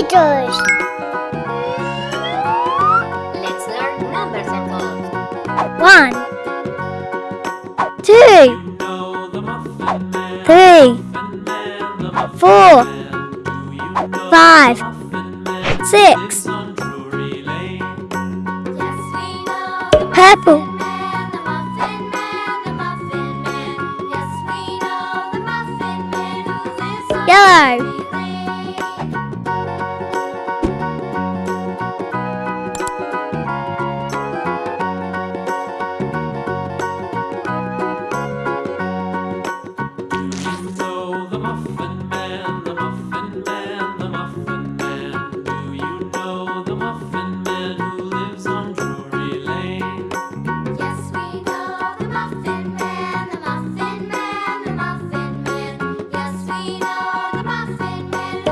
meters. Let's learn numbers and codes. One, two, three, four, five, six. Purple. Yellow.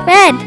bed.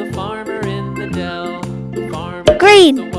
lain.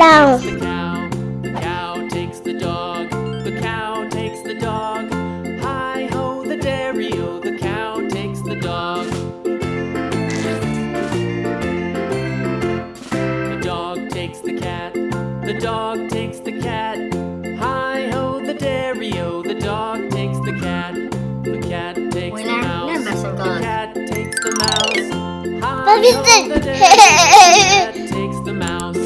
clown. The cow, the cow takes the dog, the cow takes the dog. Hi ho, the dairy o, the cow takes the dog. The dog takes the cat, the dog takes the cat. Hi ho, the dairy o, the dog takes the cat. The cat takes the mouse, oh, the cat takes the mouse. Hi ho, the dairy o, the cat takes the mouse.